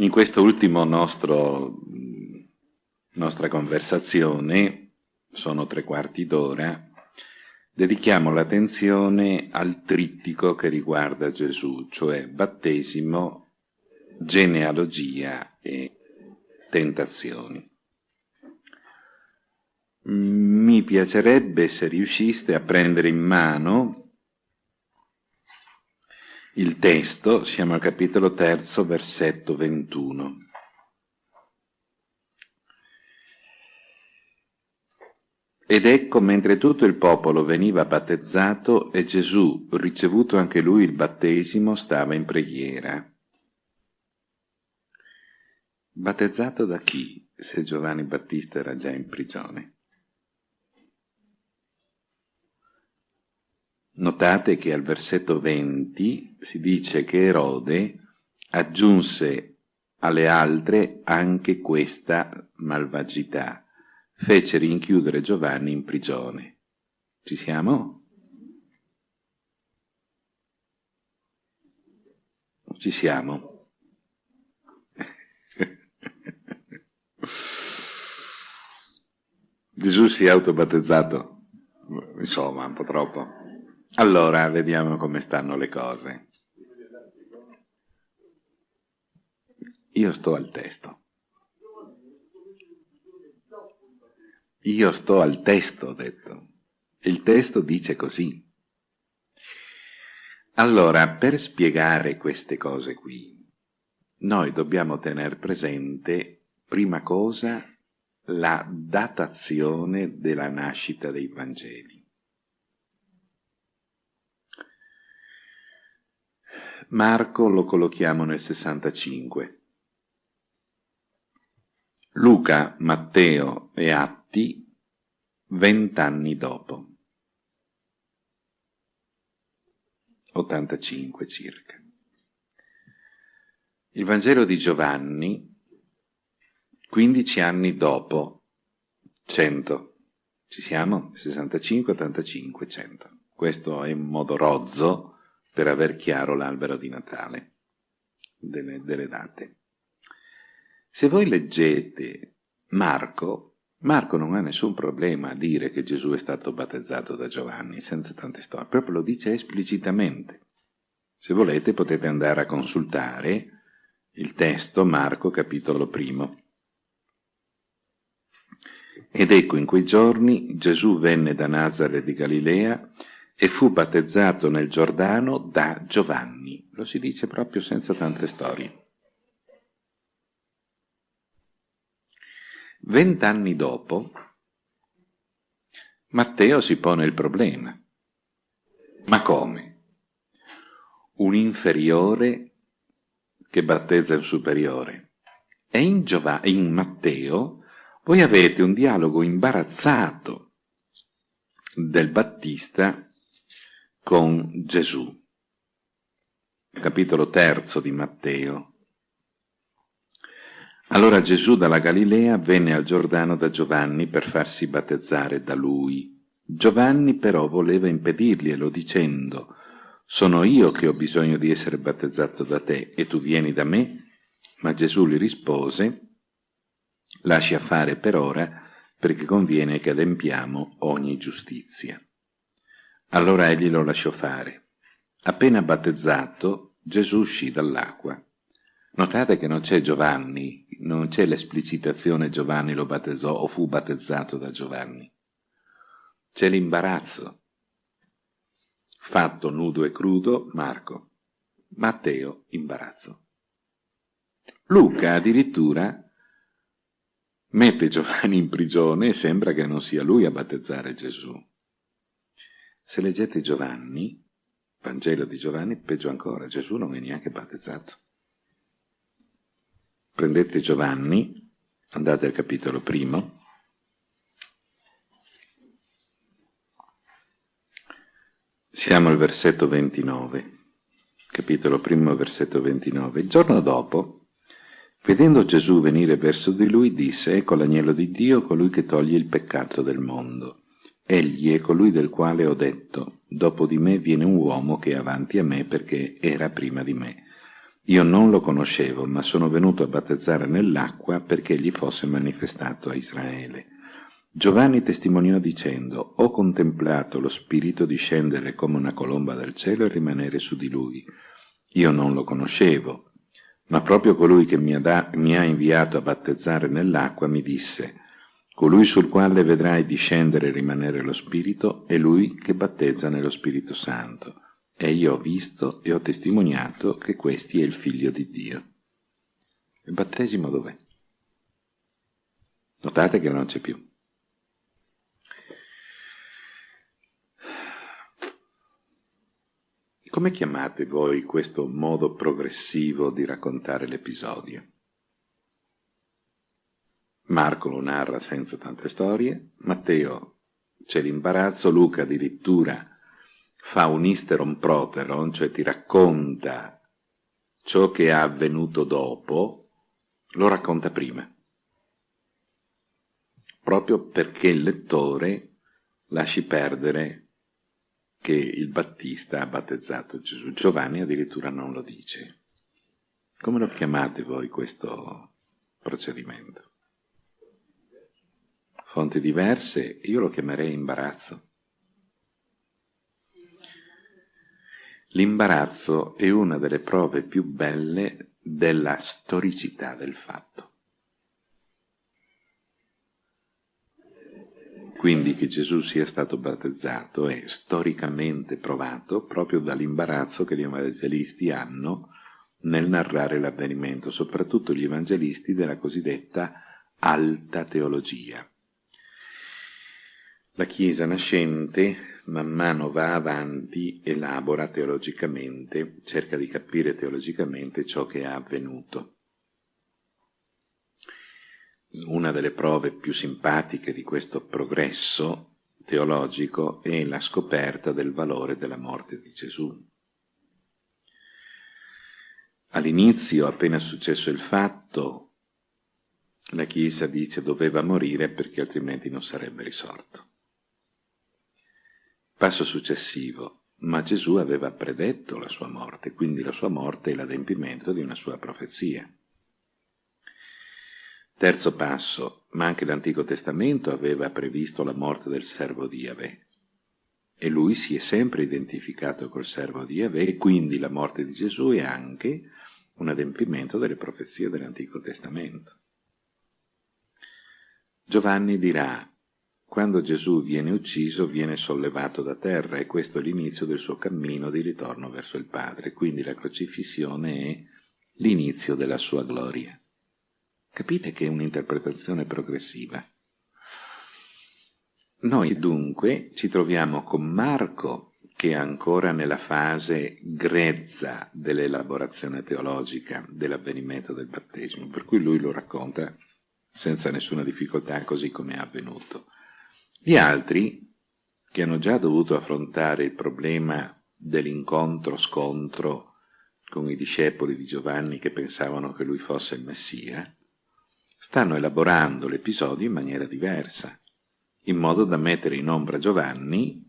In questo ultimo nostro, nostra conversazione, sono tre quarti d'ora, dedichiamo l'attenzione al trittico che riguarda Gesù, cioè battesimo, genealogia e tentazioni. Mi piacerebbe se riusciste a prendere in mano il testo, siamo al capitolo terzo, versetto 21. Ed ecco, mentre tutto il popolo veniva battezzato e Gesù, ricevuto anche lui il battesimo, stava in preghiera. Battezzato da chi, se Giovanni Battista era già in prigione? Notate che al versetto 20 si dice che Erode aggiunse alle altre anche questa malvagità, fece rinchiudere Giovanni in prigione. Ci siamo? Ci siamo. Gesù si è autobattezzato? Insomma, un po' troppo. Allora, vediamo come stanno le cose. Io sto al testo. Io sto al testo, ho detto. Il testo dice così. Allora, per spiegare queste cose qui, noi dobbiamo tenere presente, prima cosa, la datazione della nascita dei Vangeli. Marco lo collochiamo nel 65. Luca, Matteo e Atti vent'anni dopo. 85 circa. Il Vangelo di Giovanni 15 anni dopo 100. Ci siamo? 65, 85, 100. Questo è in modo rozzo per aver chiaro l'albero di Natale delle, delle date. Se voi leggete Marco, Marco non ha nessun problema a dire che Gesù è stato battezzato da Giovanni, senza tante storie, proprio lo dice esplicitamente. Se volete potete andare a consultare il testo Marco capitolo primo. Ed ecco in quei giorni Gesù venne da Nazareth di Galilea e fu battezzato nel Giordano da Giovanni. Lo si dice proprio senza tante storie. Vent'anni dopo, Matteo si pone il problema. Ma come? Un inferiore che battezza un superiore. E in, in Matteo voi avete un dialogo imbarazzato del Battista con Gesù. Capitolo terzo di Matteo. Allora Gesù dalla Galilea venne al Giordano da Giovanni per farsi battezzare da lui. Giovanni però voleva impedirglielo dicendo «Sono io che ho bisogno di essere battezzato da te e tu vieni da me?» Ma Gesù gli rispose «Lascia fare per ora perché conviene che adempiamo ogni giustizia». Allora egli lo lasciò fare. Appena battezzato, Gesù uscì dall'acqua. Notate che non c'è Giovanni, non c'è l'esplicitazione Giovanni lo battezzò o fu battezzato da Giovanni. C'è l'imbarazzo. Fatto nudo e crudo, Marco. Matteo, imbarazzo. Luca addirittura mette Giovanni in prigione e sembra che non sia lui a battezzare Gesù. Se leggete Giovanni, Vangelo di Giovanni, peggio ancora, Gesù non è neanche battezzato. Prendete Giovanni, andate al capitolo primo, siamo al versetto 29, capitolo primo, versetto 29. Il giorno dopo, vedendo Gesù venire verso di lui, disse, ecco l'agnello di Dio, colui che toglie il peccato del mondo. Egli è colui del quale ho detto, dopo di me viene un uomo che è avanti a me perché era prima di me. Io non lo conoscevo, ma sono venuto a battezzare nell'acqua perché gli fosse manifestato a Israele. Giovanni testimoniò dicendo, ho contemplato lo Spirito discendere come una colomba dal cielo e rimanere su di lui. Io non lo conoscevo, ma proprio colui che mi ha, da, mi ha inviato a battezzare nell'acqua mi disse, colui sul quale vedrai discendere e rimanere lo Spirito è lui che battezza nello Spirito Santo. E io ho visto e ho testimoniato che questi è il Figlio di Dio. Il battesimo dov'è? Notate che non c'è più. Come chiamate voi questo modo progressivo di raccontare l'episodio? Marco lo narra senza tante storie, Matteo c'è l'imbarazzo, Luca addirittura fa un isteron proteron, cioè ti racconta ciò che è avvenuto dopo, lo racconta prima. Proprio perché il lettore lasci perdere che il Battista ha battezzato Gesù. Giovanni addirittura non lo dice. Come lo chiamate voi questo procedimento? Fonti diverse, io lo chiamerei imbarazzo. L'imbarazzo è una delle prove più belle della storicità del fatto. Quindi che Gesù sia stato battezzato è storicamente provato proprio dall'imbarazzo che gli evangelisti hanno nel narrare l'avvenimento, soprattutto gli evangelisti della cosiddetta alta teologia. La Chiesa nascente man mano va avanti, elabora teologicamente, cerca di capire teologicamente ciò che è avvenuto. Una delle prove più simpatiche di questo progresso teologico è la scoperta del valore della morte di Gesù. All'inizio, appena successo il fatto, la Chiesa dice doveva morire perché altrimenti non sarebbe risorto. Passo successivo, ma Gesù aveva predetto la sua morte, quindi la sua morte è l'adempimento di una sua profezia. Terzo passo, ma anche l'Antico Testamento aveva previsto la morte del servo di Yahweh. E lui si è sempre identificato col servo di Yahweh, e quindi la morte di Gesù è anche un adempimento delle profezie dell'Antico Testamento. Giovanni dirà, quando Gesù viene ucciso viene sollevato da terra e questo è l'inizio del suo cammino di ritorno verso il Padre, quindi la crocifissione è l'inizio della sua gloria. Capite che è un'interpretazione progressiva. Noi dunque ci troviamo con Marco che è ancora nella fase grezza dell'elaborazione teologica dell'avvenimento del battesimo, per cui lui lo racconta senza nessuna difficoltà così come è avvenuto. Gli altri, che hanno già dovuto affrontare il problema dell'incontro-scontro con i discepoli di Giovanni che pensavano che lui fosse il Messia, stanno elaborando l'episodio in maniera diversa, in modo da mettere in ombra Giovanni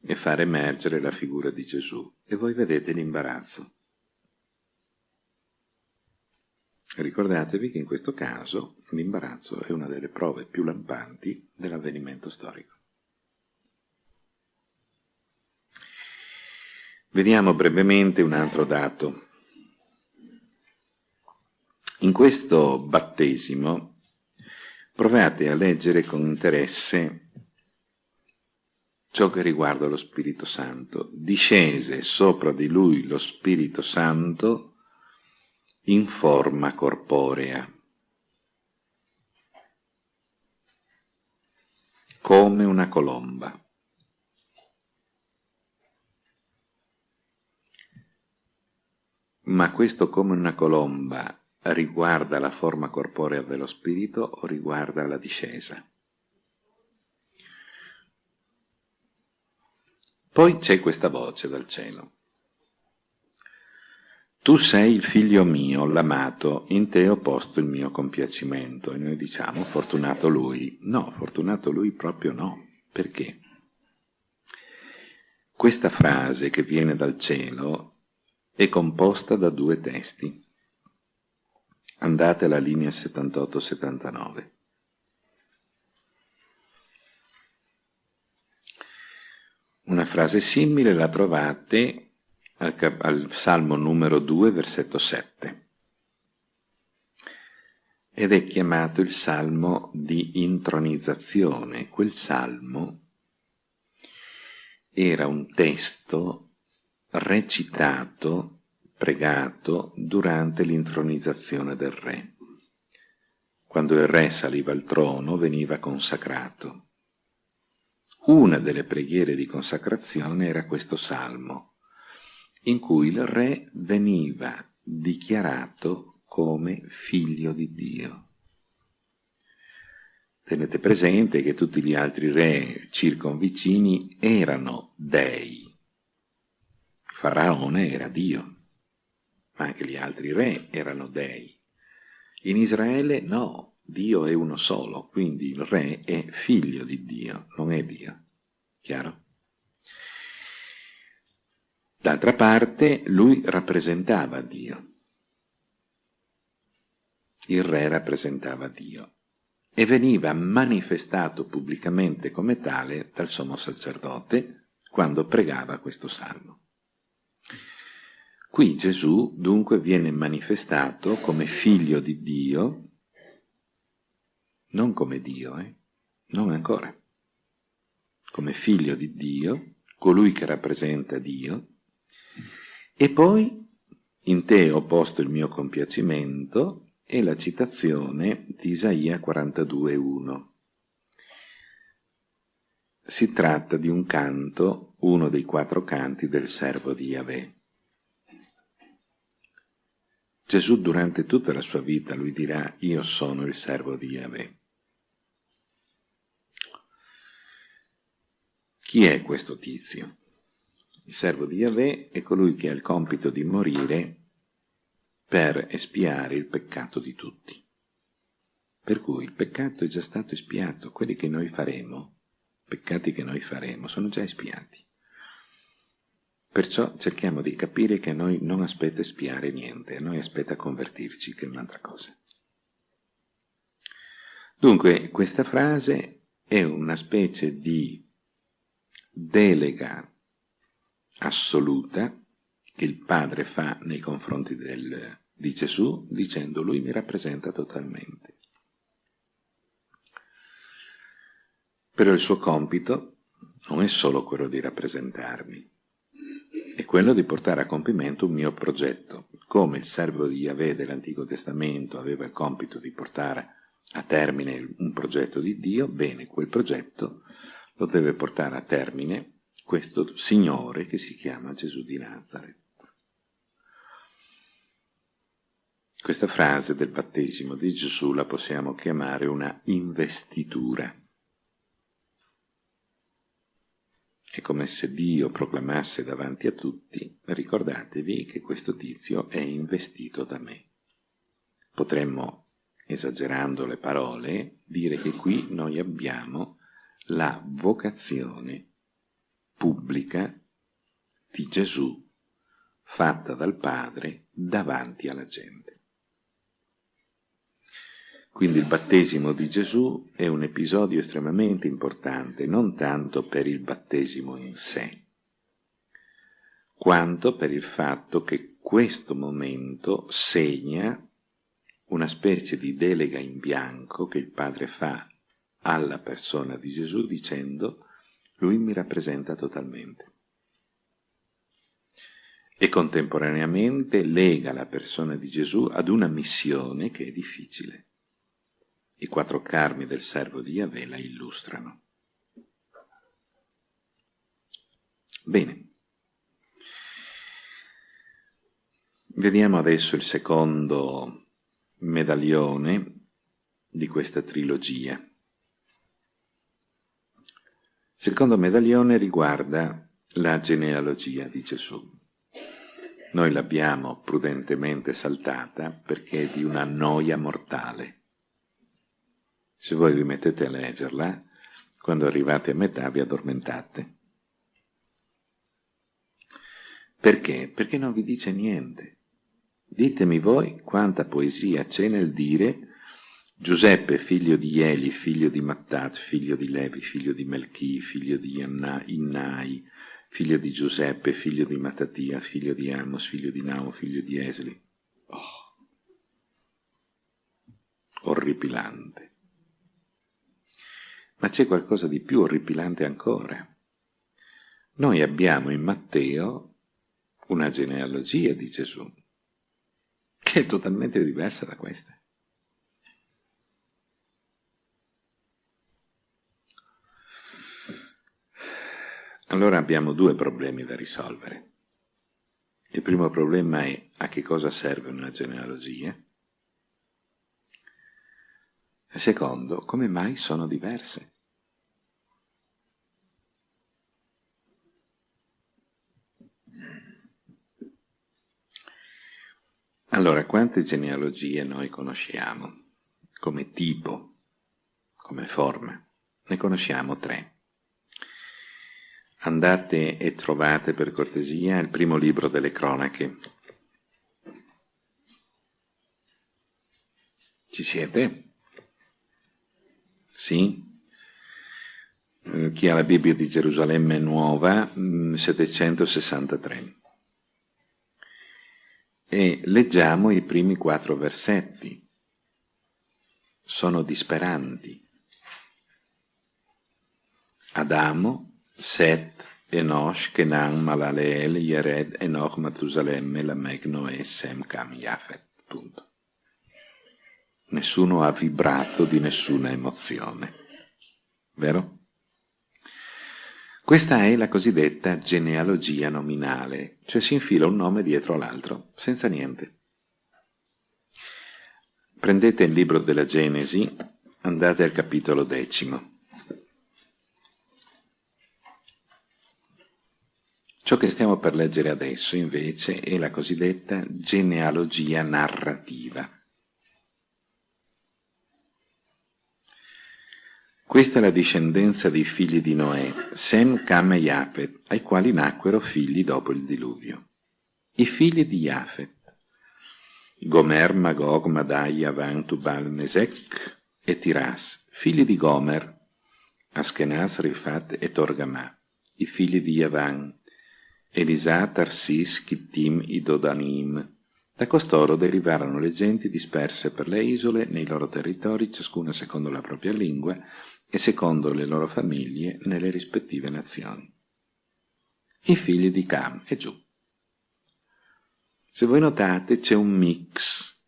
e far emergere la figura di Gesù. E voi vedete l'imbarazzo. Ricordatevi che in questo caso l'imbarazzo è una delle prove più lampanti dell'avvenimento storico. Vediamo brevemente un altro dato. In questo battesimo provate a leggere con interesse ciò che riguarda lo Spirito Santo. Discese sopra di lui lo Spirito Santo in forma corporea, come una colomba. Ma questo come una colomba riguarda la forma corporea dello spirito o riguarda la discesa? Poi c'è questa voce dal cielo. Tu sei il figlio mio, l'amato, in te ho posto il mio compiacimento. E noi diciamo, fortunato lui. No, fortunato lui proprio no. Perché? Questa frase che viene dal cielo è composta da due testi. Andate alla linea 78-79. Una frase simile la trovate al, al Salmo numero 2, versetto 7 ed è chiamato il salmo di intronizzazione. Quel salmo era un testo recitato, pregato durante l'intronizzazione del re. Quando il re saliva al trono veniva consacrato. Una delle preghiere di consacrazione era questo salmo, in cui il re veniva dichiarato come figlio di Dio. Tenete presente che tutti gli altri re circonvicini erano dei. Faraone era Dio, ma anche gli altri re erano dei. In Israele no, Dio è uno solo, quindi il re è figlio di Dio, non è Dio. Chiaro? D'altra parte, lui rappresentava Dio il re rappresentava Dio e veniva manifestato pubblicamente come tale dal sommo sacerdote quando pregava questo salmo. Qui Gesù dunque viene manifestato come figlio di Dio, non come Dio, eh? non ancora, come figlio di Dio, colui che rappresenta Dio, e poi in te ho posto il mio compiacimento, è la citazione di Isaia 42.1. Si tratta di un canto, uno dei quattro canti del servo di Yahweh. Gesù durante tutta la sua vita lui dirà io sono il servo di Yahweh. Chi è questo tizio? Il servo di Yahweh è colui che ha il compito di morire per espiare il peccato di tutti. Per cui il peccato è già stato espiato, quelli che noi faremo, peccati che noi faremo, sono già espiati. Perciò cerchiamo di capire che a noi non aspetta espiare niente, a noi aspetta convertirci, che è un'altra cosa. Dunque, questa frase è una specie di delega assoluta che il Padre fa nei confronti del, di Gesù dicendo lui mi rappresenta totalmente. Però il suo compito non è solo quello di rappresentarmi, è quello di portare a compimento un mio progetto. Come il servo di Yahweh dell'Antico Testamento aveva il compito di portare a termine un progetto di Dio, bene, quel progetto lo deve portare a termine questo Signore che si chiama Gesù di Nazareth. Questa frase del battesimo di Gesù la possiamo chiamare una investitura. È come se Dio proclamasse davanti a tutti, ricordatevi che questo tizio è investito da me. Potremmo, esagerando le parole, dire che qui noi abbiamo la vocazione pubblica di Gesù fatta dal Padre davanti alla gente. Quindi il battesimo di Gesù è un episodio estremamente importante, non tanto per il battesimo in sé, quanto per il fatto che questo momento segna una specie di delega in bianco che il Padre fa alla persona di Gesù dicendo lui mi rappresenta totalmente. E contemporaneamente lega la persona di Gesù ad una missione che è difficile i quattro carmi del servo di Yahweh la illustrano. Bene. Vediamo adesso il secondo medaglione di questa trilogia. Secondo medaglione riguarda la genealogia di Gesù. Noi l'abbiamo prudentemente saltata perché è di una noia mortale. Se voi vi mettete a leggerla, quando arrivate a metà vi addormentate. Perché? Perché non vi dice niente. Ditemi voi quanta poesia c'è nel dire Giuseppe, figlio di Eli, figlio di Mattat, figlio di Levi, figlio di Melchi, figlio di Innai, figlio di Giuseppe, figlio di Mattatia, figlio di Amos, figlio di Nao, figlio di Esli. Oh. Orripilante. Ma c'è qualcosa di più orripilante ancora. Noi abbiamo in Matteo una genealogia di Gesù, che è totalmente diversa da questa. Allora abbiamo due problemi da risolvere. Il primo problema è a che cosa serve una genealogia? Il secondo, come mai sono diverse? Allora, quante genealogie noi conosciamo come tipo, come forma? Ne conosciamo tre. Andate e trovate per cortesia il primo libro delle cronache. Ci siete? Sì? Eh, chi ha la Bibbia di Gerusalemme nuova, 763. Mm, e leggiamo i primi quattro versetti. Sono disperanti. Adamo, Set, Enosh, Kenan, Malaleel, Yered, Enoch, Matusalemme, Lamech, Noè, Sem, Cam, Yafet. Punto. Nessuno ha vibrato di nessuna emozione. Vero? Questa è la cosiddetta genealogia nominale, cioè si infila un nome dietro l'altro, senza niente. Prendete il libro della Genesi, andate al capitolo decimo. Ciò che stiamo per leggere adesso, invece, è la cosiddetta genealogia narrativa. Questa è la discendenza dei figli di Noè, Sem, Cam e Yafet, ai quali nacquero figli dopo il diluvio. I figli di Yafet, Gomer, Magog, Madai, Yavan, Tubal, Mesech e Tiras, figli di Gomer, Askenaz, Rifat e Torgamà, i figli di Yavan, Elisà, Tarsis, Kittim, Idodanim. Da costoro derivarono le genti disperse per le isole nei loro territori, ciascuna secondo la propria lingua, e secondo le loro famiglie nelle rispettive nazioni. I figli di Cam e giù. Se voi notate c'è un mix,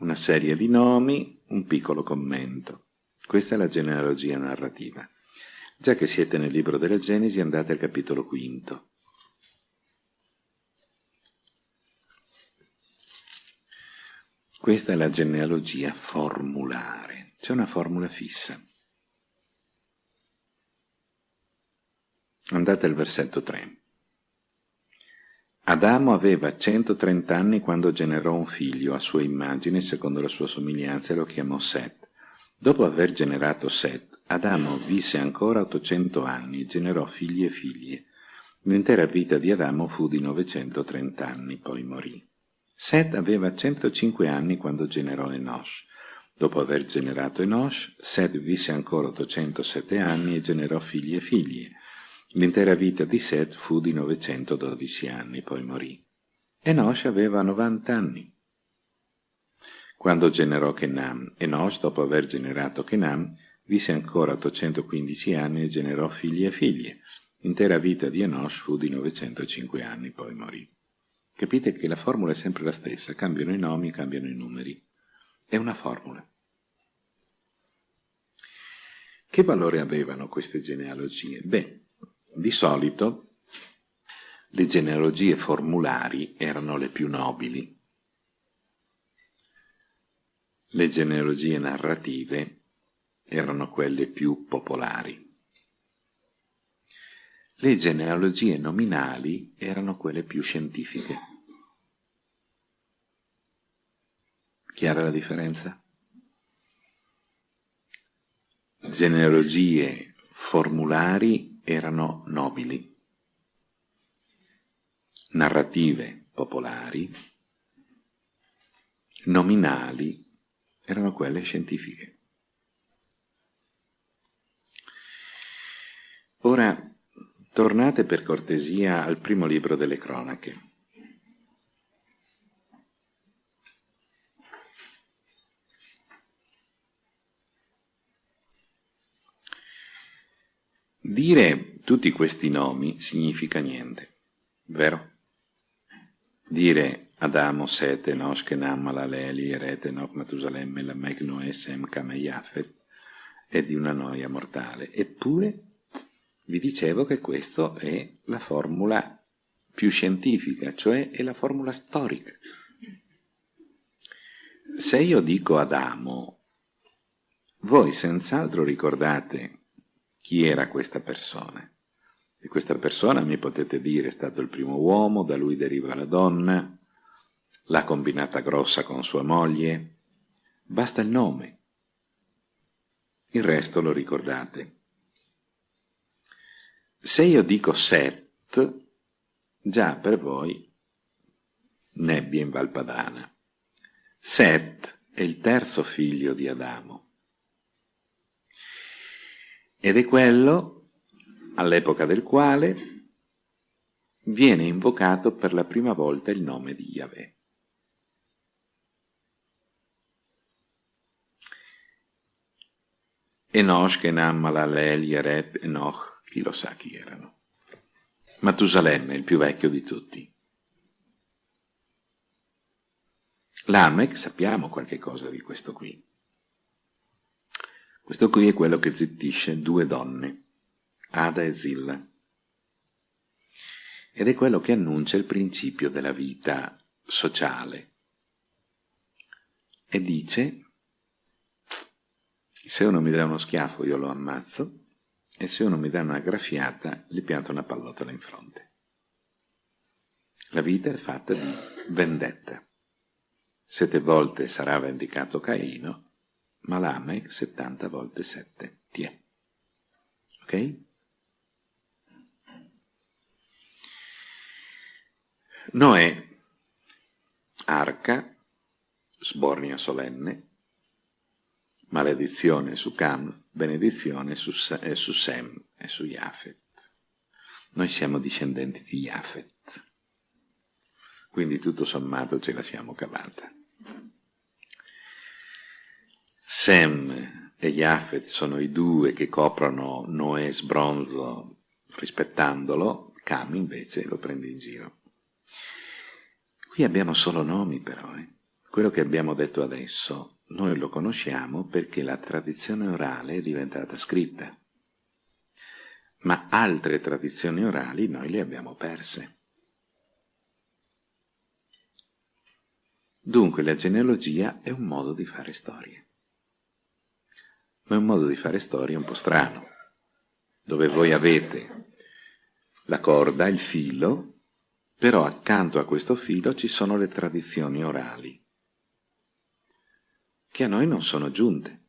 una serie di nomi, un piccolo commento. Questa è la genealogia narrativa. Già che siete nel libro della Genesi andate al capitolo quinto. Questa è la genealogia formulare, c'è una formula fissa. Andate al versetto 3. Adamo aveva 130 anni quando generò un figlio a sua immagine, secondo la sua somiglianza, e lo chiamò Set. Dopo aver generato Set, Adamo visse ancora 800 anni e generò figli e figlie. L'intera vita di Adamo fu di 930 anni, poi morì. Set aveva 105 anni quando generò Enosh. Dopo aver generato Enosh, Set visse ancora 807 anni e generò figli e figlie. L'intera vita di Seth fu di 912 anni, poi morì. Enosh aveva 90 anni. Quando generò Kenan, Enosh, dopo aver generato Kenan, visse ancora 815 anni e generò figli e figlie. L'intera vita di Enosh fu di 905 anni, poi morì. Capite che la formula è sempre la stessa, cambiano i nomi, cambiano i numeri. È una formula. Che valore avevano queste genealogie? Beh, di solito le genealogie formulari erano le più nobili, le genealogie narrative erano quelle più popolari. Le genealogie nominali erano quelle più scientifiche. Chiara la differenza? Genealogie formulari erano nobili. narrative popolari, nominali, erano quelle scientifiche. Ora, tornate per cortesia al primo libro delle cronache. Dire tutti questi nomi significa niente, vero? Dire Adamo, Sete, Nosh, Kenam, Malaleli, Erete, Enoch, Matusalemme, Lamech, Noè, Sem, Kam e Yafet è di una noia mortale. Eppure vi dicevo che questa è la formula più scientifica, cioè è la formula storica. Se io dico Adamo, voi senz'altro ricordate chi era questa persona. E questa persona, mi potete dire, è stato il primo uomo, da lui deriva la donna, l'ha combinata grossa con sua moglie. Basta il nome. Il resto lo ricordate. Se io dico Set, già per voi nebbia in Valpadana. Set è il terzo figlio di Adamo. Ed è quello all'epoca del quale viene invocato per la prima volta il nome di Yahweh. Enosh, Kenam, Malalel, Yaret, Enoch, chi lo sa chi erano. Matusalemme, il più vecchio di tutti. Lamech, sappiamo qualche cosa di questo qui. Questo qui è quello che zittisce due donne, Ada e Zilla. Ed è quello che annuncia il principio della vita sociale. E dice, se uno mi dà uno schiaffo io lo ammazzo, e se uno mi dà una graffiata gli pianto una pallottola in fronte. La vita è fatta di vendetta. Sette volte sarà vendicato Caino, ma Lamech settanta volte sette. Tiè. Ok? Noè, arca, sbornia solenne, maledizione su Cam, benedizione su, eh, su Sem e su Yafet. Noi siamo discendenti di Yafet, quindi tutto sommato ce la siamo cavata. Sem e Yafet sono i due che coprono Noè sbronzo rispettandolo, Cam invece lo prende in giro. Qui abbiamo solo nomi però, eh. quello che abbiamo detto adesso noi lo conosciamo perché la tradizione orale è diventata scritta, ma altre tradizioni orali noi le abbiamo perse. Dunque la genealogia è un modo di fare storie, ma è un modo di fare storie un po' strano, dove voi avete la corda, il filo, però accanto a questo filo ci sono le tradizioni orali che a noi non sono giunte.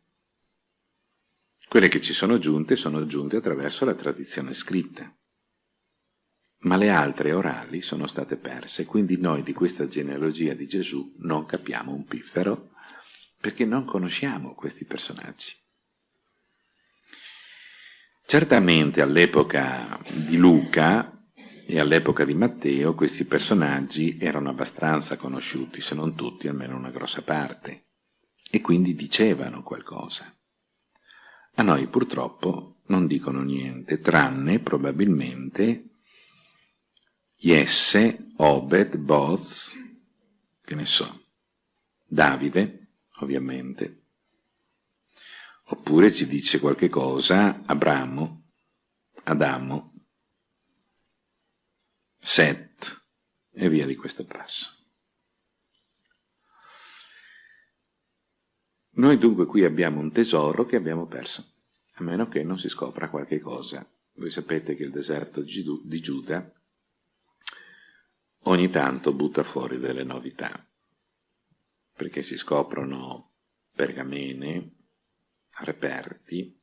Quelle che ci sono giunte sono giunte attraverso la tradizione scritta, ma le altre orali sono state perse, quindi noi di questa genealogia di Gesù non capiamo un piffero, perché non conosciamo questi personaggi. Certamente all'epoca di Luca e all'epoca di Matteo questi personaggi erano abbastanza conosciuti, se non tutti, almeno una grossa parte e quindi dicevano qualcosa. A noi purtroppo non dicono niente, tranne probabilmente Jesse, Obed, Boz, che ne so, Davide, ovviamente, oppure ci dice qualche cosa Abramo, Adamo, Set e via di questo passo. Noi dunque qui abbiamo un tesoro che abbiamo perso, a meno che non si scopra qualche cosa. Voi sapete che il deserto di Giuda ogni tanto butta fuori delle novità, perché si scoprono pergamene, reperti,